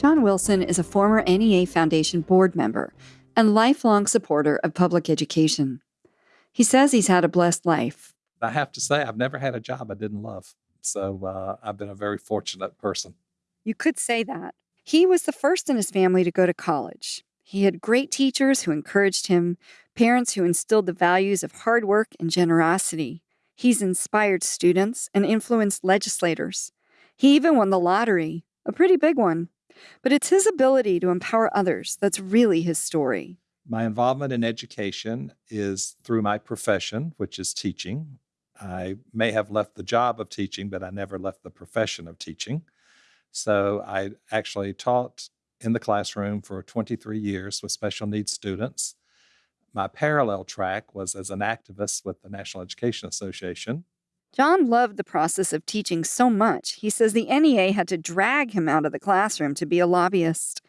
John Wilson is a former NEA Foundation board member and lifelong supporter of public education. He says he's had a blessed life. I have to say, I've never had a job I didn't love. So uh, I've been a very fortunate person. You could say that. He was the first in his family to go to college. He had great teachers who encouraged him, parents who instilled the values of hard work and generosity. He's inspired students and influenced legislators. He even won the lottery, a pretty big one. But it's his ability to empower others that's really his story. My involvement in education is through my profession, which is teaching. I may have left the job of teaching, but I never left the profession of teaching. So I actually taught in the classroom for 23 years with special needs students. My parallel track was as an activist with the National Education Association. John loved the process of teaching so much, he says the NEA had to drag him out of the classroom to be a lobbyist.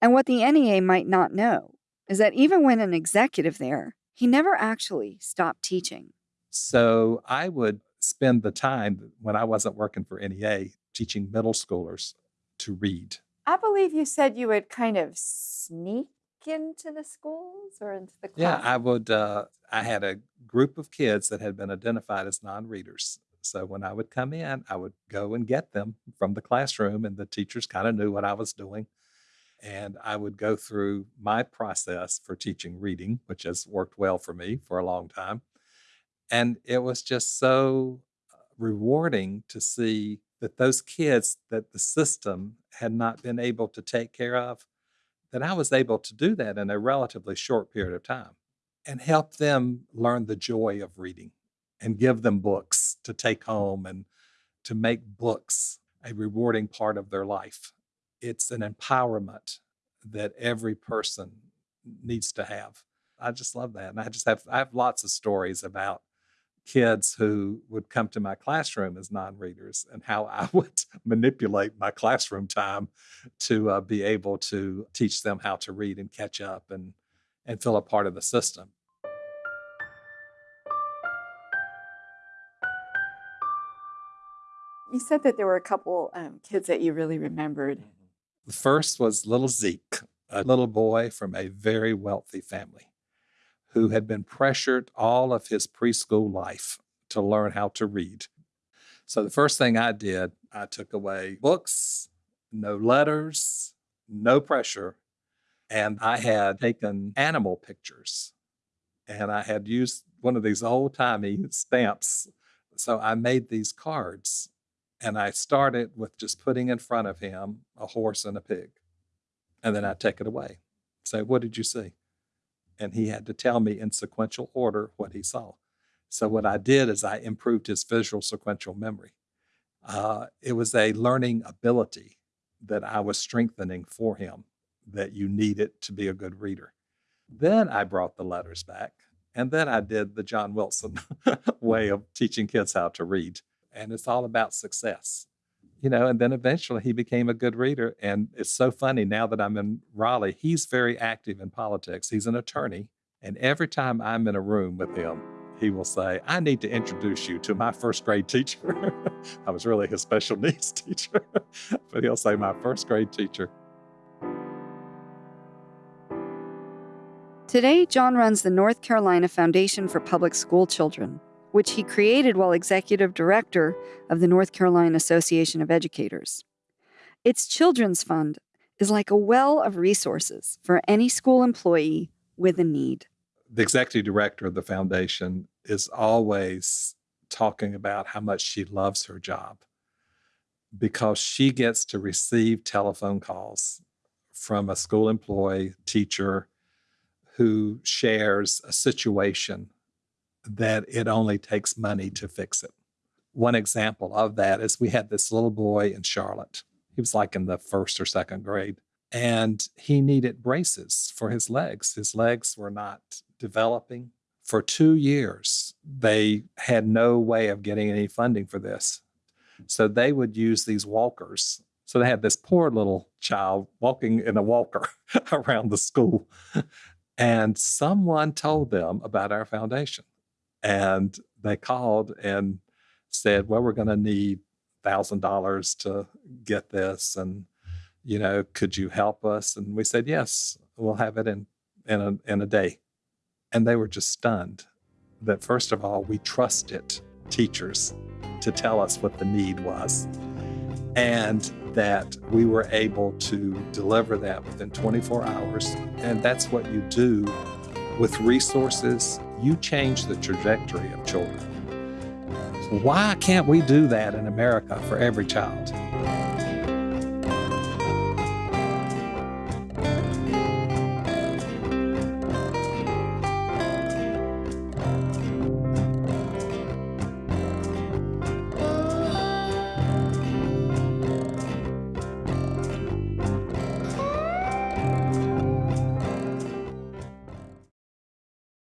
And what the NEA might not know is that even when an executive there, he never actually stopped teaching. So I would spend the time when I wasn't working for NEA teaching middle schoolers to read. I believe you said you would kind of sneak into the schools or into the class. Yeah, I would. Uh, I had a group of kids that had been identified as non-readers. So when I would come in, I would go and get them from the classroom, and the teachers kind of knew what I was doing. And I would go through my process for teaching reading, which has worked well for me for a long time. And it was just so uh, rewarding to see that those kids that the system had not been able to take care of, that I was able to do that in a relatively short period of time and help them learn the joy of reading and give them books to take home and to make books a rewarding part of their life. It's an empowerment that every person needs to have. I just love that. And I just have I have lots of stories about kids who would come to my classroom as non-readers and how I would manipulate my classroom time to uh, be able to teach them how to read and catch up and and feel a part of the system. You said that there were a couple um, kids that you really remembered. The first was little Zeke, a little boy from a very wealthy family who had been pressured all of his preschool life to learn how to read. So the first thing I did, I took away books, no letters, no pressure, and I had taken animal pictures and I had used one of these old timey stamps. So I made these cards and I started with just putting in front of him a horse and a pig. And then I'd take it away. Say, what did you see? And he had to tell me in sequential order what he saw. So what I did is I improved his visual sequential memory. Uh, it was a learning ability that I was strengthening for him that you needed to be a good reader. Then I brought the letters back, and then I did the John Wilson way of teaching kids how to read. And it's all about success, you know. And then eventually he became a good reader. And it's so funny now that I'm in Raleigh, he's very active in politics. He's an attorney. And every time I'm in a room with him, he will say, I need to introduce you to my first grade teacher. I was really his special needs teacher, but he'll say, My first grade teacher. Today, John runs the North Carolina Foundation for Public School Children, which he created while executive director of the North Carolina Association of Educators. Its children's fund is like a well of resources for any school employee with a need. The executive director of the foundation is always talking about how much she loves her job because she gets to receive telephone calls from a school employee, teacher, who shares a situation that it only takes money to fix it. One example of that is we had this little boy in Charlotte. He was like in the first or second grade, and he needed braces for his legs. His legs were not developing. For two years, they had no way of getting any funding for this. So they would use these walkers. So they had this poor little child walking in a walker around the school. And someone told them about our foundation. And they called and said, Well, we're going to need $1,000 to get this. And, You know, could you help us? And we said, Yes, we'll have it in, in, a, in a day. And they were just stunned that, first of all, we trusted teachers to tell us what the need was and that we were able to deliver that within 24 hours. And that's what you do with resources. You change the trajectory of children. Why can't we do that in America for every child?